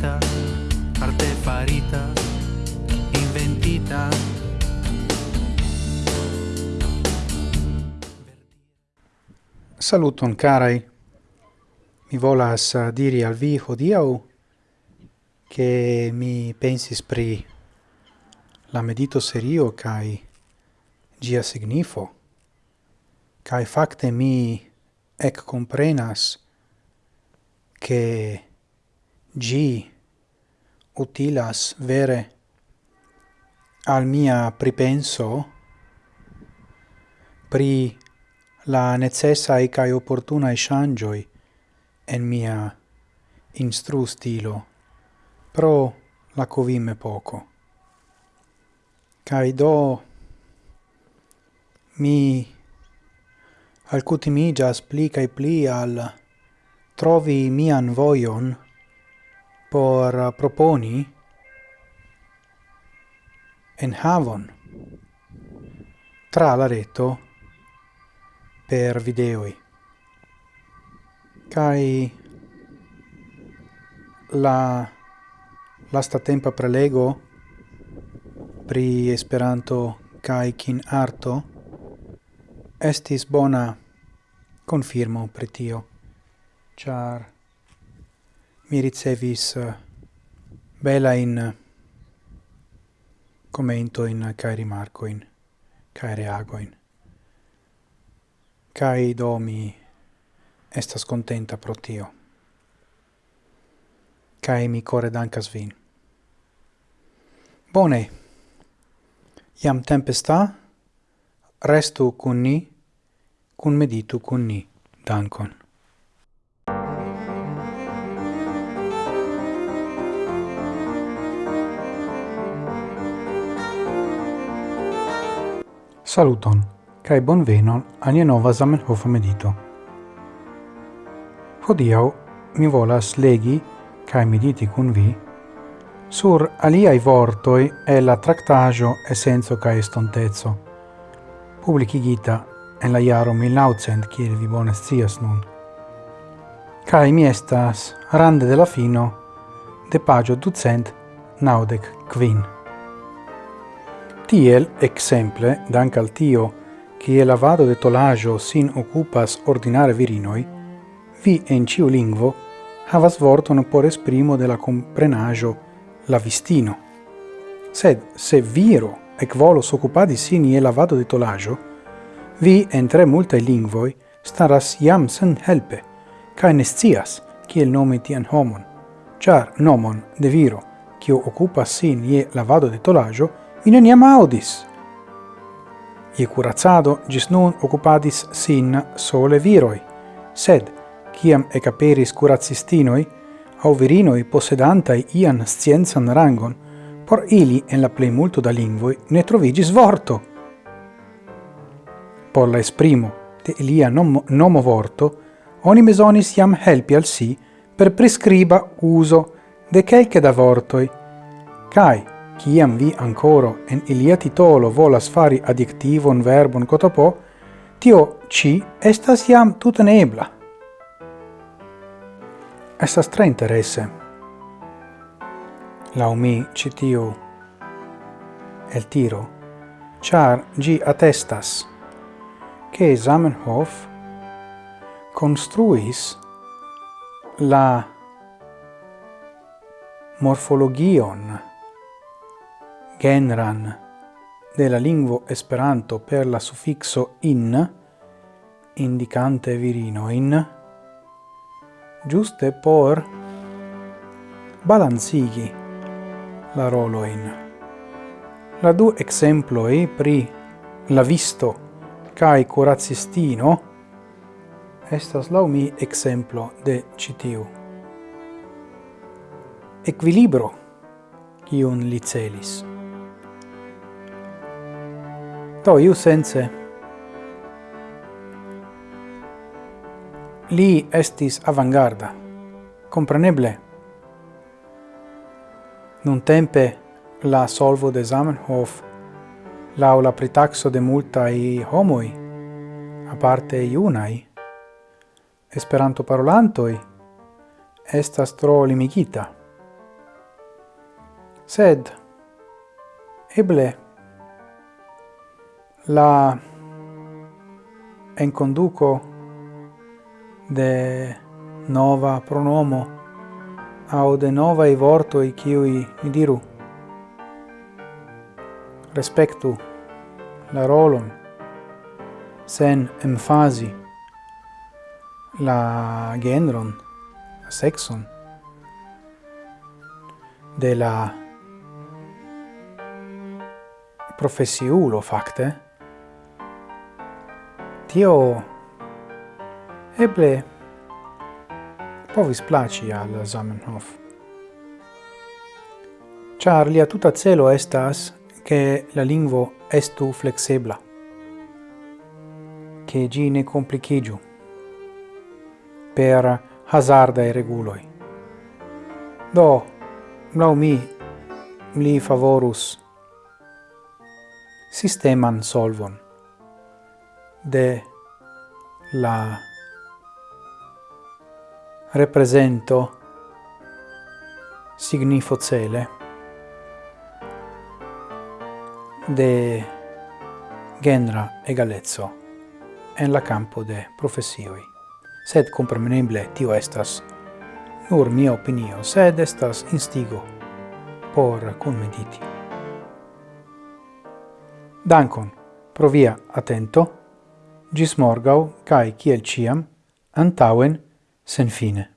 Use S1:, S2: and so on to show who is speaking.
S1: farita arte farita, inventita.
S2: Saluton carai. Mi volas eh, diri al vi hodiau che mi pensis pri la medito serio kai gia signifo kai fakte mi ec comprenas che gi utilas vere al mia pripenso pri la necessa e kai opportuna e en mia instru stilo pro la covime poco kai do mi alcutimigas pli kai pli al trovi mian voion por uh, proponi en havon tra la reto per videoi. Kai la lasta tempa prelego pri esperanto kai kin arto estis bona confirmo pri tio char mi ricevis eh, bela in eh, commento in kai rimarco in kai reago in kai do mi estas contenta pro tio. Kai mi core dankas vin. Bone. Iam tempesta restu cun ni cun meditu cun ni dankon Saluton, cae a ania nova Zamenhof medito. Hodiau mi volas legi, cae mediti cun vi, sur aliai vortoi e la tractaggio essenzo cae estontezzo, publicigita en la iaro 1900, kiel vi bone scias nun. Cae mi estas rande de la fino de pagio ducent naudec quin. Tiel, exemple, dank al tio, e lavado de tolajo sin occupas ordinare virinoi, vi en ciu lingvo havas vorton por esprimo de la comprenagio la vistino. Sed se viro ec volos occupadi sin e lavado de tolajo, vi en tre multae lingvoi staras iam sen helpe, ca nescias kiel nome tian homon, char nomon de viro, kio occupas sin ie lavado de tolajo, in eniam audis. I curazzado gis nun occupadis sin sole viroi, sed, ciam ecaperis curacistinoi, au virinoi possedantai ian scienzan rangon, por ili en la plei multo da lingvoi ne trovigis vorto. Por la esprimo de ilia nomo, nomo vorto, oni mesonis iam helpi al si per prescriba uso de quelque da vortoi, cae, ciam vi ancora en ilia titolo volas fari adjectivon verbon cotopo, tio ci estas iam tuta nebla. Estas tre interesse. Lau mi citiu el tiro, char gi attestas che Zamenhof construis la morfologion genran de la lingvo Esperanto per la suffixo in, indicante virino in giuste por balancigi la rolo in La du exemplo e pri la visto kai curacistino estas la mi exemplo de citiu. Equilibro, iun licelis to iu sense, li estis avangarda, compreneble. Nun tempe la solvo de Zamenhof lau la pritaxo de multai homoi, a parte iunai, esperanto parolantoi, estas tro limigita. Sed, eble, la enconduco de nova pronomo au de nova i vorto i qui mi diru. Respectu la rolon sen emfasi la genron la sexon de la professiulo facte Tio eble povis placi al Zamenhof. Char lia tuta celo estas che la lingvo estu flexebla, che gi ne complicigiu per hazardae reguloi. Do, lau mi, li favorus sisteman solvon de la represento signifo cele de genera egalezzo en la campo de professioi Sed compreneble tio estas nur mia opinio, sed estas instigo por conmediti. Dankon pro via atento gis morgau, cae, ciel ciam, antauen, sen fine.